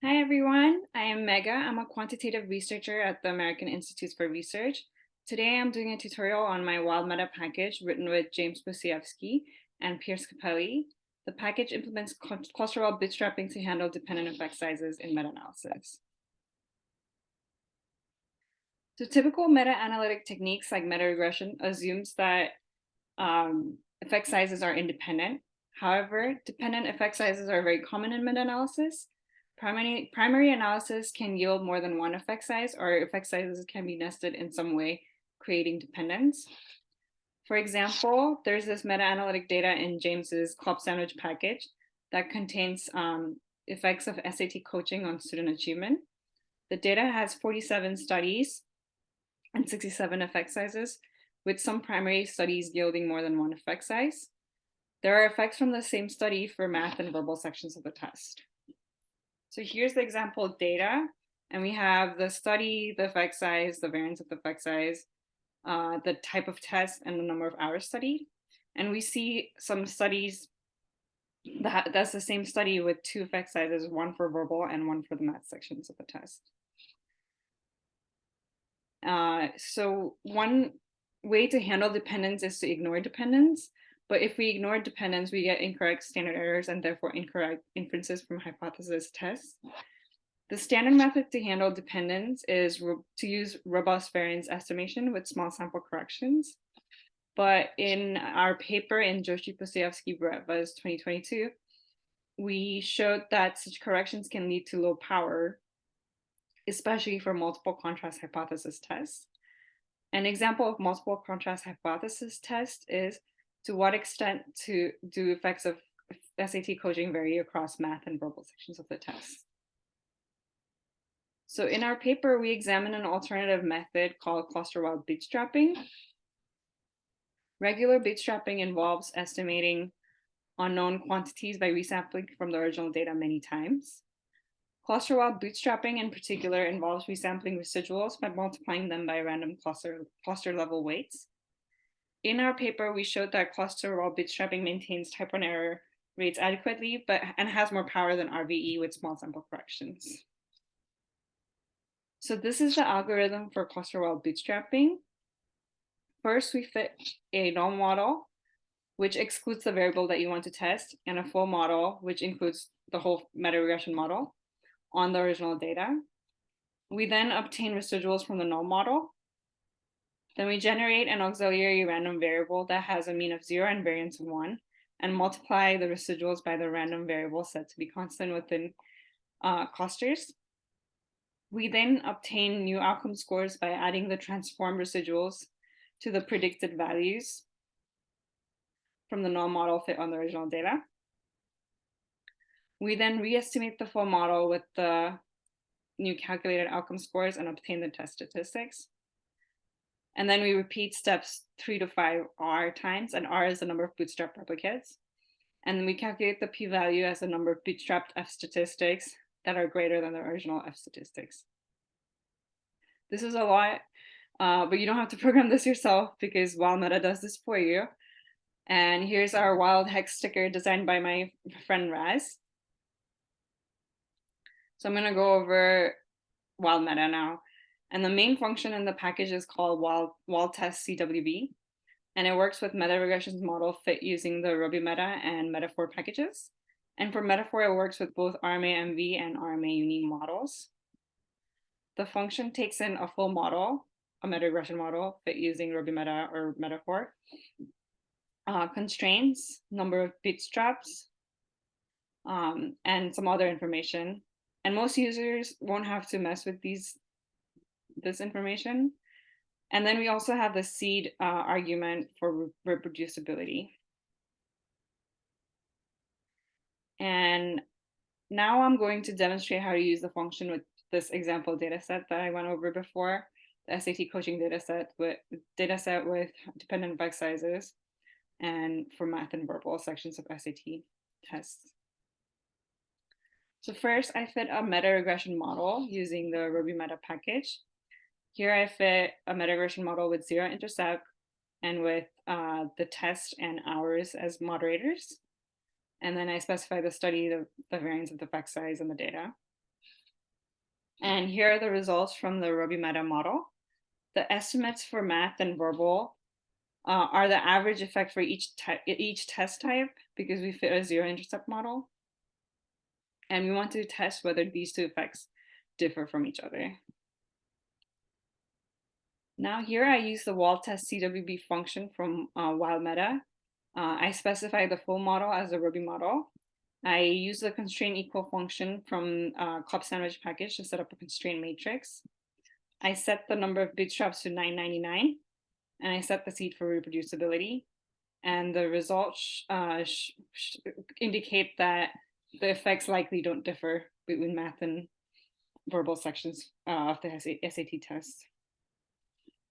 Hi, everyone. I am Megha. I'm a quantitative researcher at the American Institutes for Research. Today, I'm doing a tutorial on my WildMeta package written with James Pustejovsky and Pierce Capelli. The package implements cluster-level bootstrapping to handle dependent effect sizes in meta-analysis. So typical meta-analytic techniques like meta-regression assumes that um, effect sizes are independent. However, dependent effect sizes are very common in meta-analysis, Primary, primary analysis can yield more than one effect size or effect sizes can be nested in some way, creating dependence. For example, there's this meta-analytic data in James's clubSandwich package that contains um, effects of SAT coaching on student achievement. The data has 47 studies and 67 effect sizes, with some primary studies yielding more than one effect size. There are effects from the same study for math and verbal sections of the test. So here's the example data, and we have the study, the effect size, the variance of the effect size, uh, the type of test, and the number of hours studied. And we see some studies that that's the same study with two effect sizes, one for verbal and one for the math sections of the test. Uh, so one way to handle dependence is to ignore dependence. But if we ignore dependence, we get incorrect standard errors and therefore incorrect inferences from hypothesis tests. The standard method to handle dependence is to use robust variance estimation with small sample corrections. But in our paper in Joshi Pustejovsky Beretvas 2022, we showed that such corrections can lead to low power, especially for multiple contrast hypothesis tests. An example of multiple contrast hypothesis test is to what extent to do effects of SAT coaching vary across math and verbal sections of the test? So in our paper, we examine an alternative method called cluster-wild bootstrapping. Regular bootstrapping involves estimating unknown quantities by resampling from the original data many times. Cluster-wild bootstrapping in particular involves resampling residuals by multiplying them by random cluster, cluster level weights. In our paper, we showed that cluster-wild bootstrapping maintains type 1 error rates adequately, but and has more power than RVE with small sample corrections. So this is the algorithm for cluster-wild bootstrapping. First, we fit a null model, which excludes the variable that you want to test, and a full model, which includes the whole meta-regression model on the original data. We then obtain residuals from the null model, then we generate an auxiliary random variable that has a mean of zero and variance of one and multiply the residuals by the random variable set to be constant within uh, clusters. We then obtain new outcome scores by adding the transform residuals to the predicted values from the null model fit on the original data. We then re-estimate the full model with the new calculated outcome scores and obtain the test statistics. And then we repeat steps three to five R times, and R is the number of bootstrap replicates. And then we calculate the p-value as the number of bootstrapped F statistics that are greater than the original F statistics. This is a lot, uh, but you don't have to program this yourself because WildMeta does this for you. And here's our wild hex sticker designed by my friend Raz. So I'm gonna go over WildMeta now. And the main function in the package is called Wild, Wild Test CWB. And it works with meta regressions model fit using the robumeta and metafor packages. And for metafor, it works with both RMA-MV and RMA-Uni models. The function takes in a full model, a meta regression model fit using robumeta or metafor, uh, constraints, number of bootstraps, um, and some other information. And most users won't have to mess with these this information. And then we also have the seed uh, argument for re reproducibility. And now I'm going to demonstrate how to use the function with this example data set that I went over before, the SAT coaching data set with data set with dependent effect sizes and for math and verbal sections of SAT tests. So first I fit a meta regression model using the robumeta package. Here I fit a meta-regression model with zero intercept and with uh, the test and hours as moderators. And then I specify the study, the, the variance of the effect size and the data. And here are the results from the robumeta model. The estimates for math and verbal uh, are the average effect for each, type, each test type because we fit a zero intercept model. And we want to test whether these two effects differ from each other. Now here I use the Wald test CWB function from uh, WildMeta. Uh, I specify the full model as a Ruby model. I use the constraint equal function from uh, clubSandwich package to set up a constraint matrix. I set the number of bootstraps to 999 and I set the seed for reproducibility. And the results uh, indicate that the effects likely don't differ between math and verbal sections uh, of the SAT test.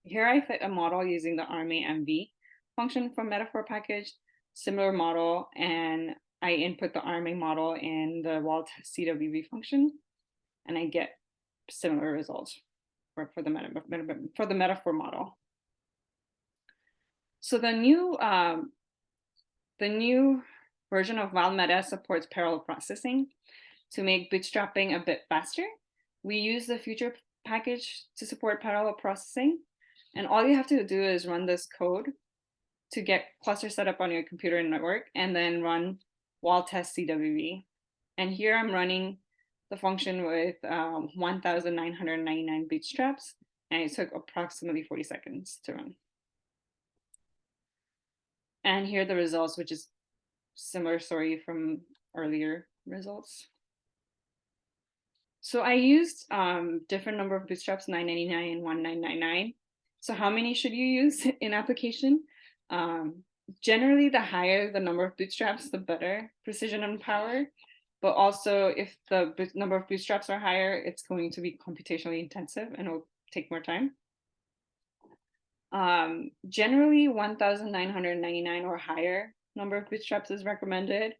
Here I fit a model using the RMA-MV function from metafor package, similar model, and I input the RMA model in the Wald CWB function, and I get similar results for, for, the, meta, for the metafor model. So the new um, the new version of WildMeta supports parallel processing to make bootstrapping a bit faster. We use the future package to support parallel processing. And all you have to do is run this code to get cluster set up on your computer and network and then run Wald test CWB. And here I'm running the function with um, 1,999 bootstraps, and it took approximately 40 seconds to run. And here are the results, which is similar story from earlier results. So I used um, different number of bootstraps, 999 and 1999. So how many should you use in application? Um, generally, the higher the number of bootstraps, the better precision and power. But also, if the number of bootstraps are higher, it's going to be computationally intensive and it'll take more time. Um, generally, 1,999 or higher number of bootstraps is recommended,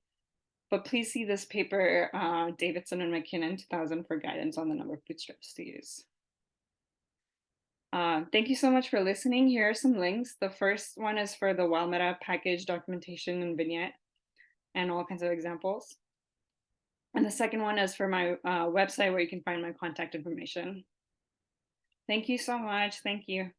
but please see this paper, uh, Davidson and MacKinnon 2000 for guidance on the number of bootstraps to use. Uh, thank you so much for listening. Here are some links. The first one is for the WildMeta package documentation and vignette and all kinds of examples. And the second one is for my uh, website where you can find my contact information. Thank you so much. Thank you.